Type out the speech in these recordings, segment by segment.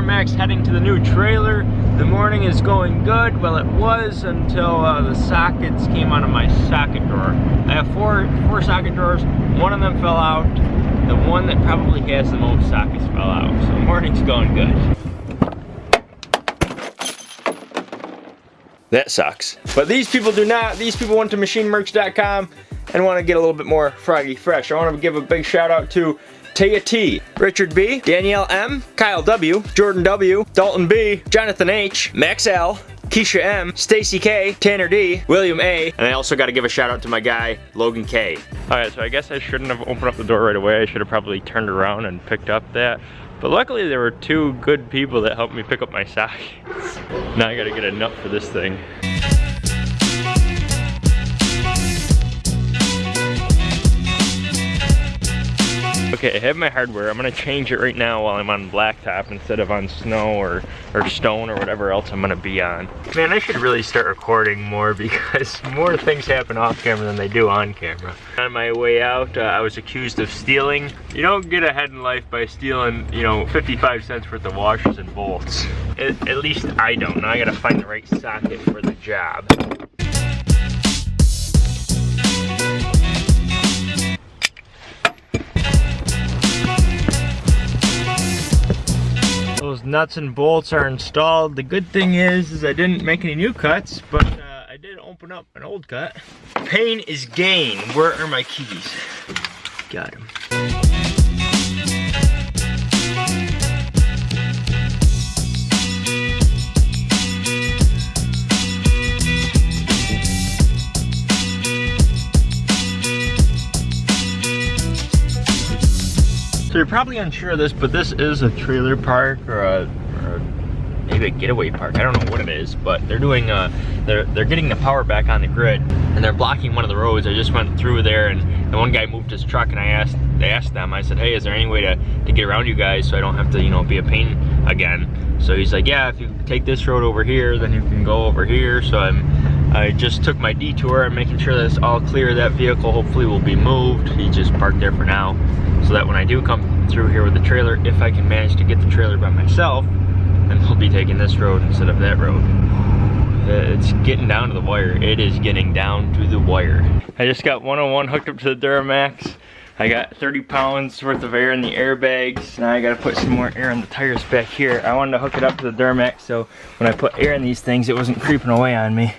Duramax heading to the new trailer. The morning is going good. Well, it was until uh, the sockets came out of my socket drawer. I have four, four socket drawers. One of them fell out. The one that probably has the most sockets fell out. So morning's going good. That sucks. But these people do not. These people went to machinemerch.com and want to get a little bit more froggy fresh. I want to give a big shout out to Taya T, Richard B, Danielle M, Kyle W, Jordan W, Dalton B, Jonathan H, Max L, Keisha M, Stacy K, Tanner D, William A, and I also got to give a shout out to my guy, Logan K. Alright, so I guess I shouldn't have opened up the door right away. I should have probably turned around and picked up that. But luckily there were two good people that helped me pick up my sockets. now I gotta get a nut for this thing. Okay, I have my hardware. I'm gonna change it right now while I'm on blacktop instead of on snow or, or stone or whatever else I'm gonna be on. Man, I should really start recording more because more things happen off camera than they do on camera. On my way out, uh, I was accused of stealing. You don't get ahead in life by stealing, you know, 55 cents worth of washers and bolts. At, at least I don't. Now I gotta find the right socket for the job. Those nuts and bolts are installed. The good thing is, is I didn't make any new cuts, but uh, I did open up an old cut. Pain is gain. Where are my keys? Got them. So you're probably unsure of this, but this is a trailer park or a, or a maybe a getaway park. I don't know what it is, but they're doing uh they're they're getting the power back on the grid and they're blocking one of the roads. I just went through there and the one guy moved his truck and I asked they asked them, I said, hey, is there any way to, to get around you guys so I don't have to, you know, be a pain again? So he's like, yeah, if you take this road over here, then you can go over here. So I'm I just took my detour. I'm making sure that it's all clear. That vehicle hopefully will be moved. He just parked there for now so that when I do come through here with the trailer, if I can manage to get the trailer by myself, then we'll be taking this road instead of that road. Uh, it's getting down to the wire. It is getting down to the wire. I just got 101 hooked up to the Duramax. I got 30 pounds worth of air in the airbags. Now I gotta put some more air in the tires back here. I wanted to hook it up to the Duramax so when I put air in these things, it wasn't creeping away on me.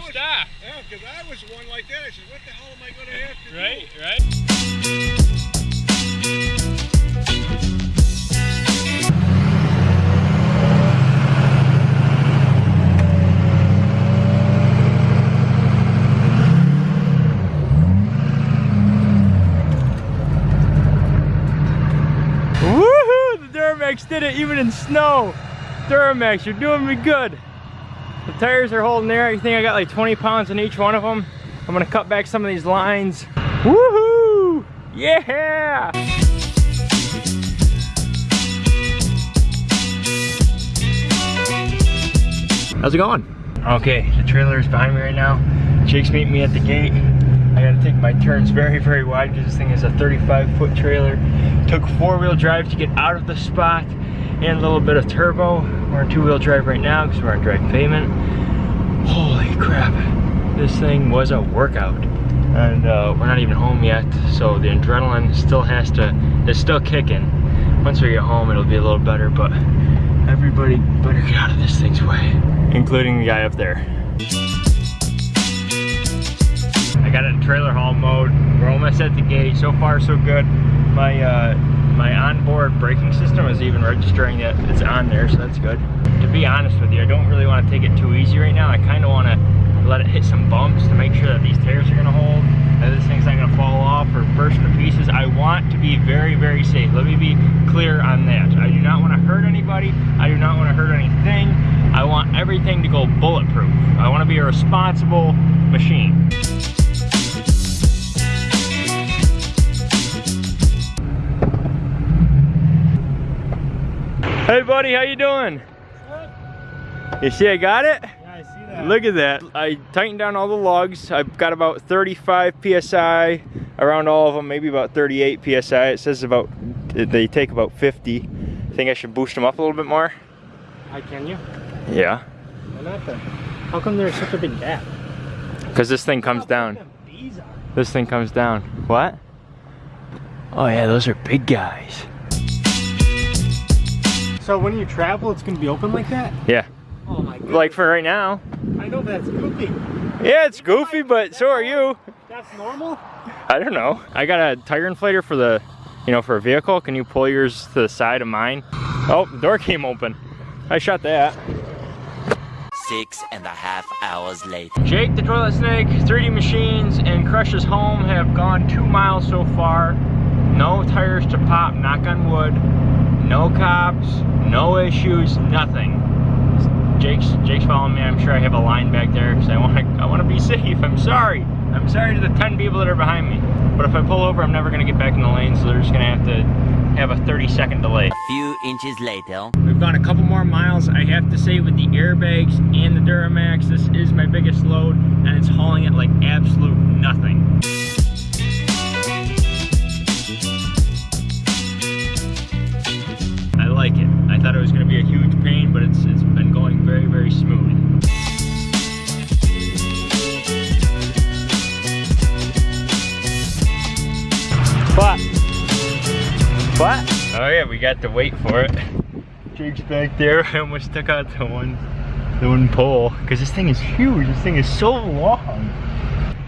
I, I'm I was, stopped. Yeah, because I was one like that. I said, what the hell am I going to have to right, do? Right, right. Woohoo! The Duramax did it even in snow. Duramax, you're doing me good. The tires are holding there. I think I got like 20 pounds in each one of them. I'm gonna cut back some of these lines. Woohoo! Yeah! How's it going? Okay, the trailer is behind me right now. Jake's meeting me at the gate. I gotta take my turns very, very wide because this thing is a 35 foot trailer. Took four wheel drive to get out of the spot and a little bit of turbo. We're in two wheel drive right now because we're on dry pavement. Holy crap, this thing was a workout. And uh, we're not even home yet, so the adrenaline still has to, it's still kicking. Once we get home, it'll be a little better, but everybody better get out of this thing's way, including the guy up there. I got it in trailer haul mode. We're almost at the gate. So far, so good. My uh, my onboard braking system is even registering that it's on there, so that's good. To be honest with you, I don't really want to take it too easy right now. I kind of want to let it hit some bumps to make sure that these tires are going to hold, that this thing's not going to fall off or burst into pieces. I want to be very, very safe. Let me be clear on that. I do not want to hurt anybody. I do not want to hurt anything. I want everything to go bulletproof. I want to be a responsible machine. Hey buddy, how you doing? You see I got it? Yeah, I see that. Look at that. I tightened down all the lugs. I've got about 35 PSI around all of them, maybe about 38 PSI. It says about, they take about 50. I Think I should boost them up a little bit more? I can you? Yeah, Why not then? How come there's such a big gap? because this thing comes down. This thing comes down. What? Oh yeah, those are big guys. So when you travel, it's gonna be open like that? Yeah, Oh my god. like for right now. I know that's goofy. Yeah, it's goofy, but so are you. That's normal. I don't know. I got a tire inflator for the, you know, for a vehicle. Can you pull yours to the side of mine? Oh, the door came open. I shut that. Six and a half hours late. Jake the Toilet Snake, 3D Machines, and Crush's Home have gone two miles so far. No tires to pop, knock on wood. No cops, no issues, nothing. Jake's Jake's following me. I'm sure I have a line back there because I want to I want to be safe. I'm sorry. I'm sorry to the 10 people that are behind me. But if I pull over, I'm never gonna get back in the lane, so they're just gonna have to have a 30 second delay. A few inches later. We've gone a couple more miles. I have to say with the airbags and the Duramax, this is my biggest load and it's hauling it like absolute nothing. I thought it was gonna be a huge pain, but it's it's been going very, very smooth. What? What? Oh yeah, we got to wait for it. Jake's back there. I almost took out the one, the one pole because this thing is huge. This thing is so long.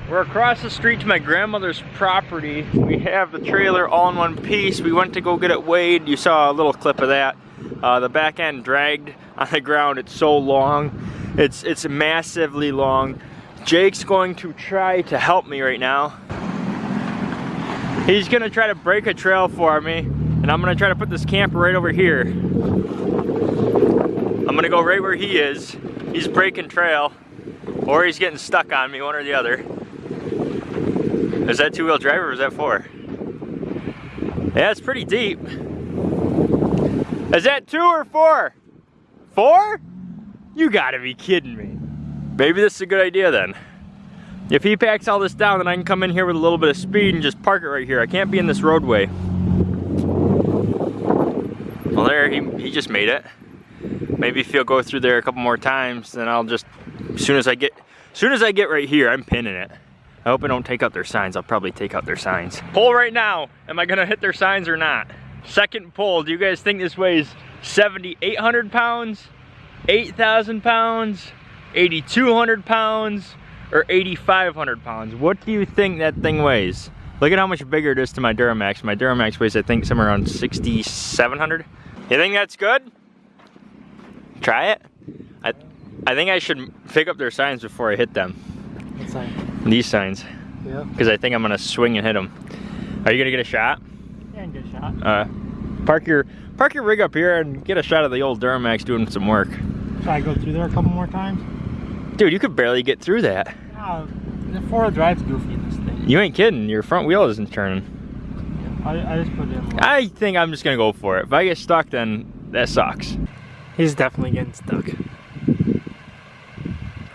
We're across the street to my grandmother's property. We have the trailer all in one piece. We went to go get it weighed. You saw a little clip of that. Uh, the back end dragged on the ground. It's so long. It's it's massively long. Jake's going to try to help me right now. He's gonna try to break a trail for me, and I'm gonna try to put this camper right over here. I'm gonna go right where he is. He's breaking trail, or he's getting stuck on me, one or the other. Is that two-wheel drive or is that four? Yeah, it's pretty deep. Is that two or four? Four? You gotta be kidding me. Maybe this is a good idea then. If he packs all this down, then I can come in here with a little bit of speed and just park it right here. I can't be in this roadway. Well, there, he, he just made it. Maybe if he'll go through there a couple more times, then I'll just, as soon as I get, as soon as I get right here, I'm pinning it. I hope I don't take out their signs. I'll probably take out their signs. Pull right now. Am I gonna hit their signs or not? Second pull, do you guys think this weighs 7,800 pounds, 8,000 pounds, 8,200 pounds, or 8,500 pounds? What do you think that thing weighs? Look at how much bigger it is to my Duramax. My Duramax weighs, I think, somewhere around 6,700. You think that's good? Try it? I, I think I should pick up their signs before I hit them. What sign? These signs. Yeah. Because I think I'm gonna swing and hit them. Are you gonna get a shot? Yeah, good shot. Uh, park your park your rig up here and get a shot of the old Duramax doing some work. Should I go through there a couple more times? Dude, you could barely get through that. Uh, the four-wheel drive's goofy in this thing. You ain't kidding. Your front wheel isn't turning. I, I just put it in. I think I'm just gonna go for it. If I get stuck, then that sucks. He's definitely getting stuck.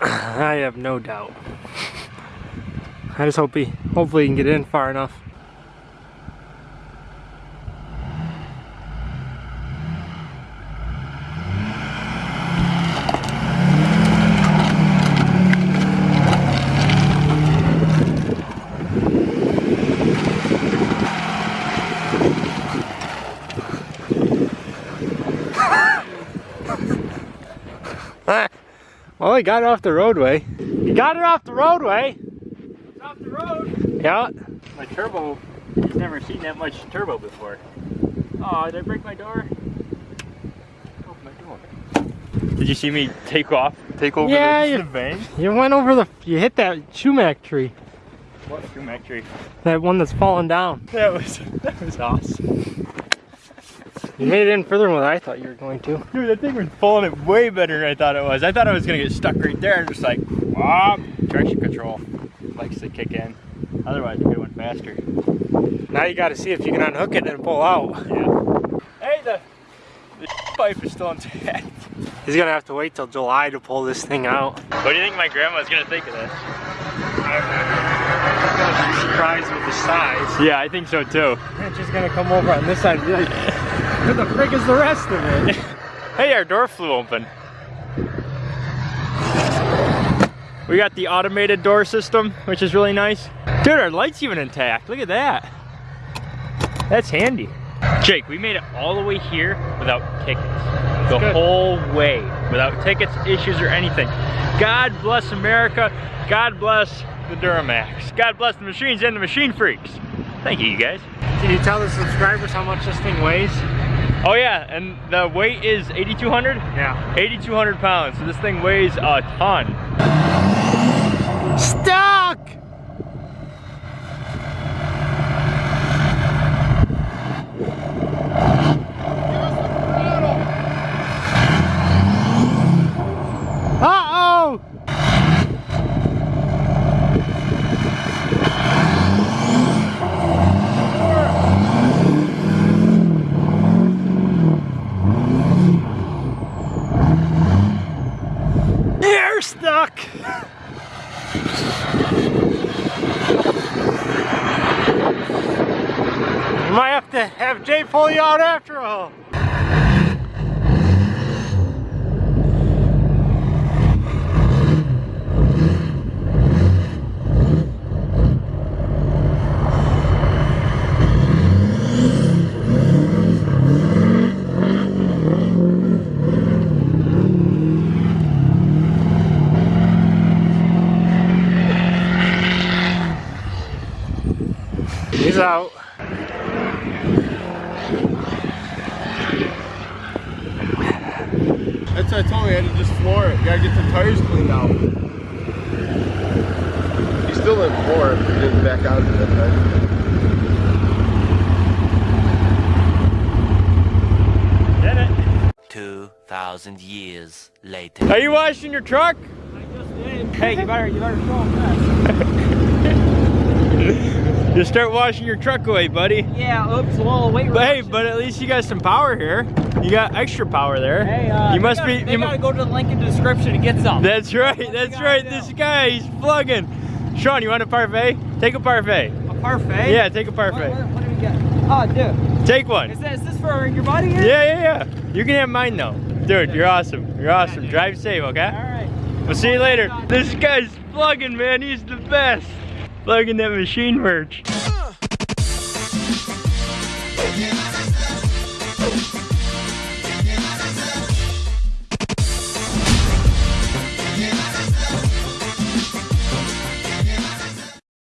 I have no doubt. I just hope he, hopefully he can get in far enough. Well, he got it off the roadway. He got it off the roadway. It's off the roadway. Yeah. My turbo, he's never seen that much turbo before. Oh, did I break my door? Broke my door. Did you see me take off? Take over Yeah, the, you- the bank? You went over the, you hit that sumac tree. What sumac tree? That one that's falling down. That was, that was awesome. You made it in further than what I thought you were going to. Dude, that thing was pulling it way better than I thought it was. I thought I was gonna get stuck right there and just like, whop, traction control likes to kick in. Otherwise, it went faster. Now you gotta see if you can unhook it and pull out. Yeah. Hey, the, the pipe is still intact. He's gonna have to wait till July to pull this thing out. What do you think my grandma's gonna think of this? Surprised with the size. Yeah, I think so too. And she's gonna come over on this side and be like, what the frick is the rest of it? Hey, our door flew open. We got the automated door system, which is really nice. Dude, our light's even intact. Look at that. That's handy. Jake, we made it all the way here without tickets. The good. whole way. Without tickets, issues, or anything. God bless America. God bless the Duramax. God bless the machines and the machine freaks. Thank you, you guys. Can you tell the subscribers how much this thing weighs? Oh yeah, and the weight is 8,200? Yeah. 8,200 pounds, so this thing weighs a ton. Stuck! Uh-oh! You're stuck! You might have to have Jay pull you out after all. He's out. That's what I told me. I had to just floor it. You gotta get the tires cleaned out. He still didn't floor it. He didn't back out of it that time. Did it. 2,000 years later. Are you washing your truck? I just did. Hey, you better, you better show him that. Just start washing your truck away, buddy. Yeah, oops, a little weight But hey, but at least you got some power here. You got extra power there. Hey, uh, you must gotta, be. You gotta go to the link in the description to get some. that's right. What That's right. This guy, he's plugging. Sean, you want a parfait? Take a parfait. a parfait. Yeah, take a What, parfait. what, what do we get? Oh, dude, Take one. is, that, is this for your buddy here? Yeah, yeah, yeah. You can have mine though. Dude, you're awesome. You're awesome. dude. Drive safe, okay? All right. We'll see you later. This guy's plugging, man. He's the best. Plugging that machine merch.